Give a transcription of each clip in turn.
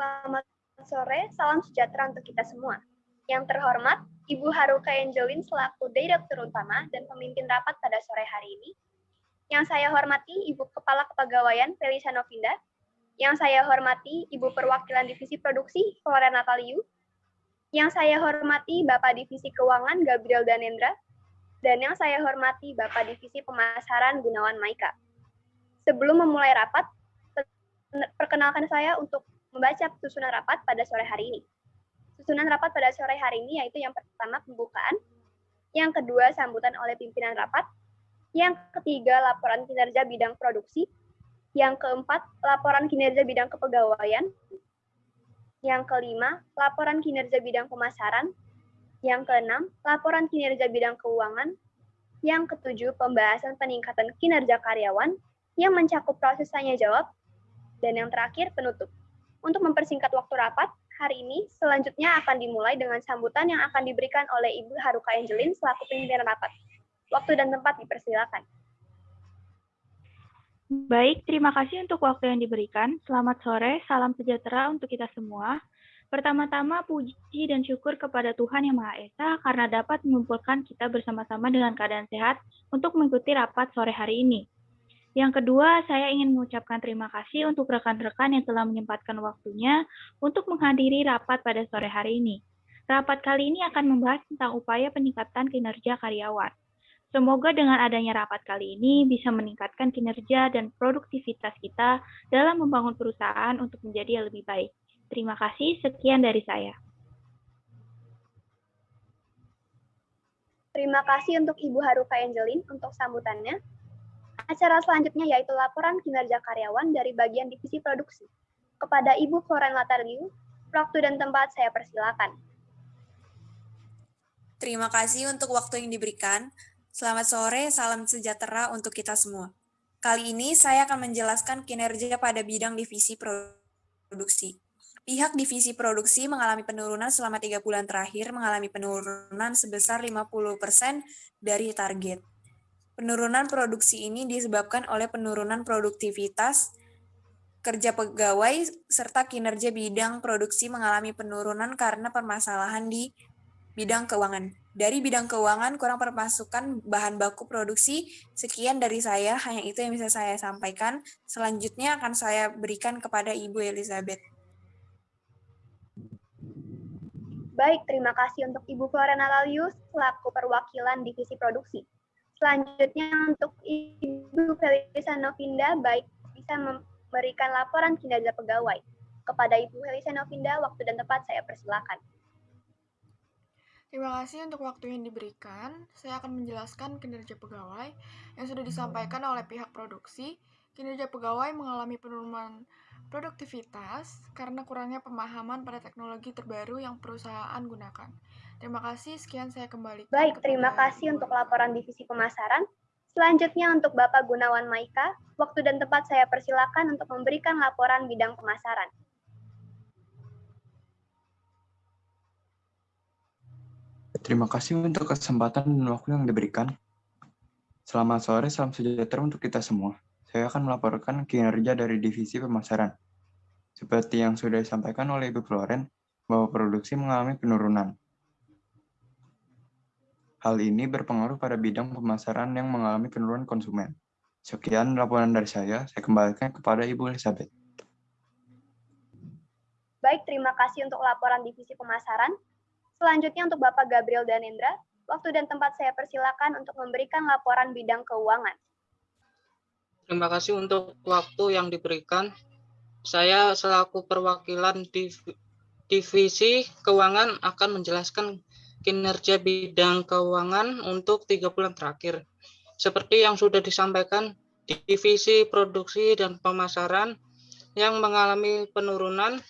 Selamat sore, salam sejahtera untuk kita semua. Yang terhormat, Ibu Haruka Angelin selaku Direktur Utama dan pemimpin rapat pada sore hari ini. Yang saya hormati Ibu Kepala Kepegawaian Felisa Novinda. Yang saya hormati Ibu Perwakilan Divisi Produksi Flora Nataliu. Yang saya hormati Bapak Divisi Keuangan Gabriel Danendra. Dan yang saya hormati Bapak Divisi Pemasaran Gunawan Maika. Sebelum memulai rapat, perkenalkan saya untuk membaca susunan rapat pada sore hari ini. Susunan rapat pada sore hari ini yaitu yang pertama pembukaan, yang kedua sambutan oleh pimpinan rapat, yang ketiga laporan kinerja bidang produksi, yang keempat laporan kinerja bidang kepegawaian, yang kelima laporan kinerja bidang pemasaran, yang keenam laporan kinerja bidang keuangan, yang ketujuh pembahasan peningkatan kinerja karyawan yang mencakup proses tanya jawab, dan yang terakhir penutup. Untuk mempersingkat waktu rapat, hari ini selanjutnya akan dimulai dengan sambutan yang akan diberikan oleh Ibu Haruka Angelin selaku pimpinan rapat. Waktu dan tempat dipersilakan. Baik, terima kasih untuk waktu yang diberikan. Selamat sore, salam sejahtera untuk kita semua. Pertama-tama, puji dan syukur kepada Tuhan Yang Maha Esa karena dapat mengumpulkan kita bersama-sama dengan keadaan sehat untuk mengikuti rapat sore hari ini. Yang kedua, saya ingin mengucapkan terima kasih untuk rekan-rekan yang telah menyempatkan waktunya untuk menghadiri rapat pada sore hari ini. Rapat kali ini akan membahas tentang upaya peningkatan kinerja karyawan. Semoga dengan adanya rapat kali ini bisa meningkatkan kinerja dan produktivitas kita dalam membangun perusahaan untuk menjadi yang lebih baik. Terima kasih, sekian dari saya. Terima kasih untuk Ibu Haruka Angelin untuk sambutannya. Acara selanjutnya yaitu laporan kinerja karyawan dari bagian divisi produksi. Kepada Ibu Floren Latarliu, waktu dan tempat saya persilakan. Terima kasih untuk waktu yang diberikan. Selamat sore, salam sejahtera untuk kita semua. Kali ini saya akan menjelaskan kinerja pada bidang divisi produksi. Pihak divisi produksi mengalami penurunan selama tiga bulan terakhir, mengalami penurunan sebesar 50% dari target. Penurunan produksi ini disebabkan oleh penurunan produktivitas kerja pegawai serta kinerja bidang produksi mengalami penurunan karena permasalahan di bidang keuangan. Dari bidang keuangan kurang permasukan bahan baku produksi. Sekian dari saya, hanya itu yang bisa saya sampaikan. Selanjutnya akan saya berikan kepada Ibu Elizabeth. Baik, terima kasih untuk Ibu Florena Lalius selaku perwakilan divisi produksi. Selanjutnya untuk Ibu Felisa Novinda, baik bisa memberikan laporan kinerja pegawai. Kepada Ibu Felisa Novinda, waktu dan tempat saya persilakan. Terima kasih untuk waktu yang diberikan. Saya akan menjelaskan kinerja pegawai yang sudah disampaikan oleh pihak produksi. Kinerja pegawai mengalami penurunan produktivitas karena kurangnya pemahaman pada teknologi terbaru yang perusahaan gunakan. Terima kasih, sekian saya kembali. Baik, terima kasih untuk laporan divisi pemasaran. Selanjutnya untuk Bapak Gunawan Maika, waktu dan tempat saya persilakan untuk memberikan laporan bidang pemasaran. Terima kasih untuk kesempatan dan waktu yang diberikan. Selamat sore, salam sejahtera untuk kita semua. Saya akan melaporkan kinerja dari divisi pemasaran. Seperti yang sudah disampaikan oleh Ibu Floren, bahwa produksi mengalami penurunan. Hal ini berpengaruh pada bidang pemasaran yang mengalami penurunan konsumen. Sekian laporan dari saya, saya kembalikan kepada Ibu Elizabeth. Baik, terima kasih untuk laporan divisi pemasaran. Selanjutnya untuk Bapak Gabriel Danendra, waktu dan tempat saya persilakan untuk memberikan laporan bidang keuangan. Terima kasih untuk waktu yang diberikan. Saya selaku perwakilan divisi keuangan akan menjelaskan kinerja bidang keuangan untuk tiga bulan terakhir. Seperti yang sudah disampaikan, divisi produksi dan pemasaran yang mengalami penurunan,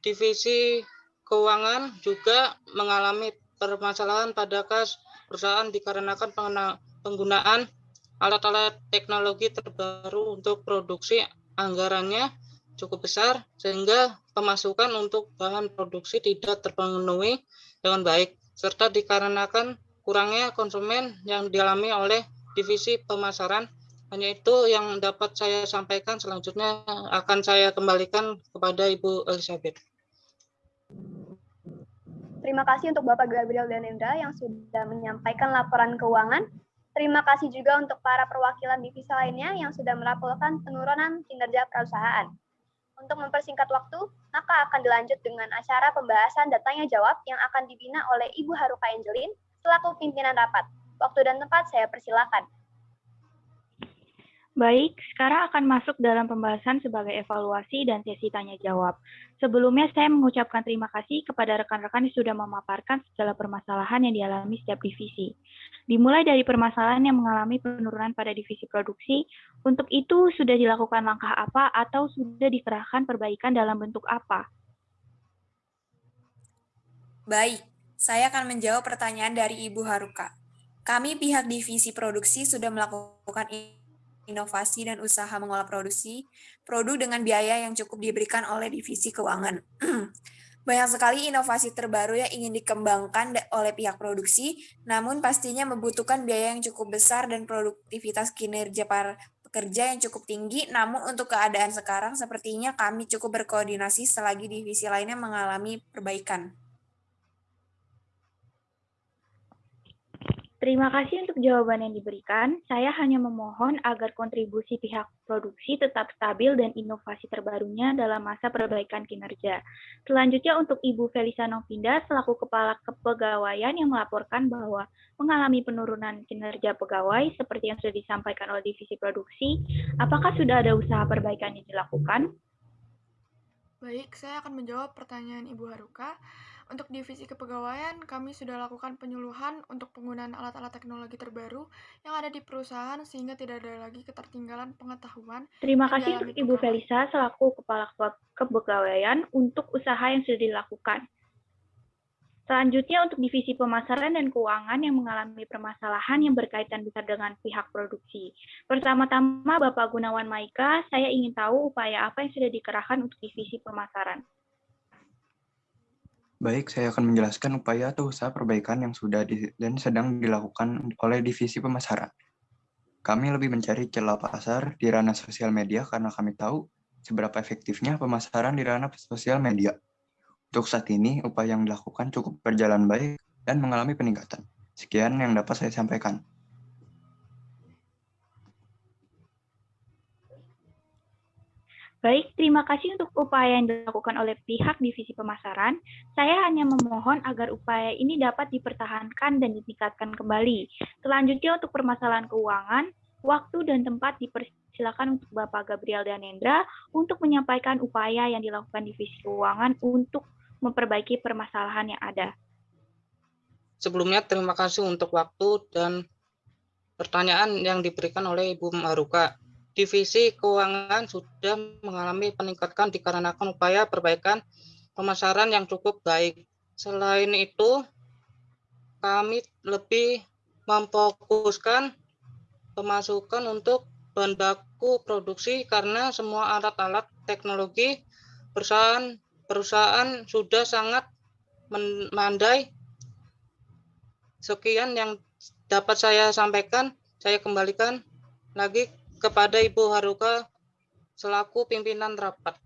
divisi keuangan juga mengalami permasalahan pada kas perusahaan dikarenakan penggunaan alat-alat teknologi terbaru untuk produksi anggarannya cukup besar sehingga pemasukan untuk bahan produksi tidak terpenuhi dengan baik serta dikarenakan kurangnya konsumen yang dialami oleh divisi pemasaran. Hanya itu yang dapat saya sampaikan. Selanjutnya akan saya kembalikan kepada Ibu Elizabeth. Terima kasih untuk Bapak Gabriel dan Endra yang sudah menyampaikan laporan keuangan. Terima kasih juga untuk para perwakilan divisi lainnya yang sudah melaporkan penurunan kinerja perusahaan. Untuk mempersingkat waktu, maka akan dilanjut dengan acara pembahasan dan tanya jawab yang akan dibina oleh Ibu Haruka Angelin selaku pimpinan rapat. Waktu dan tempat saya persilakan. Baik, sekarang akan masuk dalam pembahasan sebagai evaluasi dan sesi tanya jawab. Sebelumnya saya mengucapkan terima kasih kepada rekan-rekan yang sudah memaparkan segala permasalahan yang dialami setiap divisi. Dimulai dari permasalahan yang mengalami penurunan pada divisi produksi, untuk itu sudah dilakukan langkah apa atau sudah dikerahkan perbaikan dalam bentuk apa? Baik, saya akan menjawab pertanyaan dari Ibu Haruka. Kami pihak divisi produksi sudah melakukan inovasi dan usaha mengolah produksi, produk dengan biaya yang cukup diberikan oleh divisi keuangan. Banyak sekali inovasi terbaru yang ingin dikembangkan oleh pihak produksi, namun pastinya membutuhkan biaya yang cukup besar dan produktivitas kinerja para pekerja yang cukup tinggi, namun untuk keadaan sekarang sepertinya kami cukup berkoordinasi selagi divisi lainnya mengalami perbaikan. Terima kasih untuk jawaban yang diberikan. Saya hanya memohon agar kontribusi pihak produksi tetap stabil dan inovasi terbarunya dalam masa perbaikan kinerja. Selanjutnya untuk Ibu Felisa Novinda selaku Kepala Kepegawaian yang melaporkan bahwa mengalami penurunan kinerja pegawai seperti yang sudah disampaikan oleh divisi produksi, apakah sudah ada usaha perbaikan yang dilakukan? Baik, saya akan menjawab pertanyaan Ibu Haruka. Untuk divisi kepegawaian, kami sudah lakukan penyuluhan untuk penggunaan alat-alat teknologi terbaru yang ada di perusahaan sehingga tidak ada lagi ketertinggalan pengetahuan. Terima kasih untuk Ibu Felisa selaku Kepala Kepegawaian untuk usaha yang sudah dilakukan. Selanjutnya untuk divisi pemasaran dan keuangan yang mengalami permasalahan yang berkaitan besar dengan pihak produksi. Pertama-tama Bapak Gunawan Maika, saya ingin tahu upaya apa yang sudah dikerahkan untuk divisi pemasaran. Baik, saya akan menjelaskan upaya atau usaha perbaikan yang sudah di, dan sedang dilakukan oleh divisi pemasaran. Kami lebih mencari celah pasar di ranah sosial media karena kami tahu seberapa efektifnya pemasaran di ranah sosial media. Untuk saat ini, upaya yang dilakukan cukup berjalan baik dan mengalami peningkatan. Sekian yang dapat saya sampaikan. Baik, terima kasih untuk upaya yang dilakukan oleh pihak divisi pemasaran. Saya hanya memohon agar upaya ini dapat dipertahankan dan ditingkatkan kembali. Selanjutnya untuk permasalahan keuangan, waktu dan tempat dipersilakan untuk Bapak Gabriel dan Hendra untuk menyampaikan upaya yang dilakukan divisi keuangan untuk memperbaiki permasalahan yang ada. Sebelumnya terima kasih untuk waktu dan pertanyaan yang diberikan oleh Ibu Maruka divisi keuangan sudah mengalami peningkatan dikarenakan upaya perbaikan pemasaran yang cukup baik. Selain itu, kami lebih memfokuskan pemasukan untuk bahan baku produksi karena semua alat-alat teknologi perusahaan perusahaan sudah sangat memandai. Sekian yang dapat saya sampaikan. Saya kembalikan lagi kepada Ibu Haruka selaku pimpinan rapat.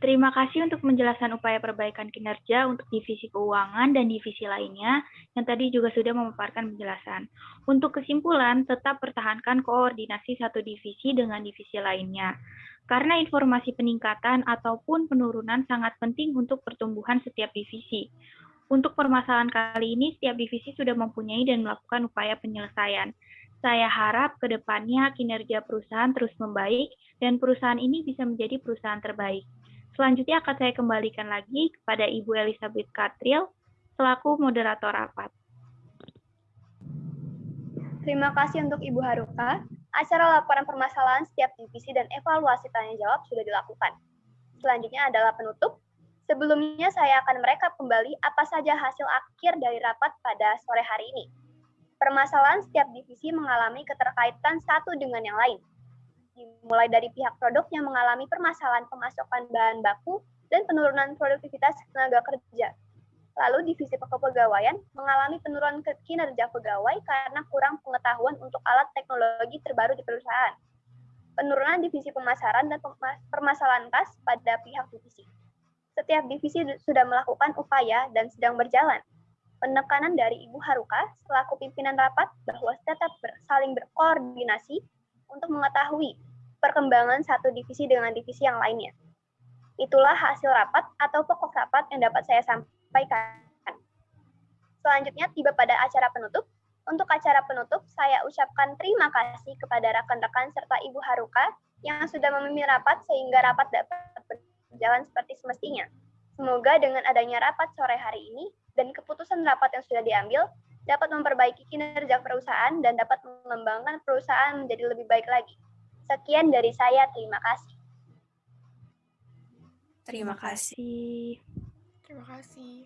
Terima kasih untuk menjelaskan upaya perbaikan kinerja untuk divisi keuangan dan divisi lainnya yang tadi juga sudah memaparkan penjelasan. Untuk kesimpulan, tetap pertahankan koordinasi satu divisi dengan divisi lainnya. Karena informasi peningkatan ataupun penurunan sangat penting untuk pertumbuhan setiap divisi. Untuk permasalahan kali ini, setiap divisi sudah mempunyai dan melakukan upaya penyelesaian. Saya harap ke depannya kinerja perusahaan terus membaik dan perusahaan ini bisa menjadi perusahaan terbaik. Selanjutnya akan saya kembalikan lagi kepada Ibu Elizabeth Katril selaku moderator rapat. Terima kasih untuk Ibu Haruka. Acara laporan permasalahan setiap divisi dan evaluasi tanya jawab sudah dilakukan. Selanjutnya adalah penutup. Sebelumnya saya akan merekap kembali apa saja hasil akhir dari rapat pada sore hari ini. Permasalahan setiap divisi mengalami keterkaitan satu dengan yang lain. Dimulai dari pihak produk yang mengalami permasalahan pemasukan bahan baku dan penurunan produktivitas tenaga kerja. Lalu divisi kepegawaian mengalami penurunan kinerja pegawai karena kurang pengetahuan untuk alat teknologi terbaru di perusahaan. Penurunan divisi pemasaran dan permasalahan kas pada pihak divisi. Setiap divisi sudah melakukan upaya dan sedang berjalan. Penekanan dari Ibu Haruka selaku pimpinan rapat bahwa tetap ber- saling berkoordinasi untuk mengetahui perkembangan satu divisi dengan divisi yang lainnya. Itulah hasil rapat atau pokok rapat yang dapat saya sampaikan. Selanjutnya tiba pada acara penutup. Untuk acara penutup, saya ucapkan terima kasih kepada rekan-rekan serta Ibu Haruka yang sudah memimpin rapat sehingga rapat dapat berjalan seperti semestinya. Semoga dengan adanya rapat sore hari ini dan keputusan rapat yang sudah diambil dapat memperbaiki kinerja perusahaan dan dapat mengembangkan perusahaan menjadi lebih baik lagi. Sekian dari saya, terima kasih. Terima kasih. Terima kasih.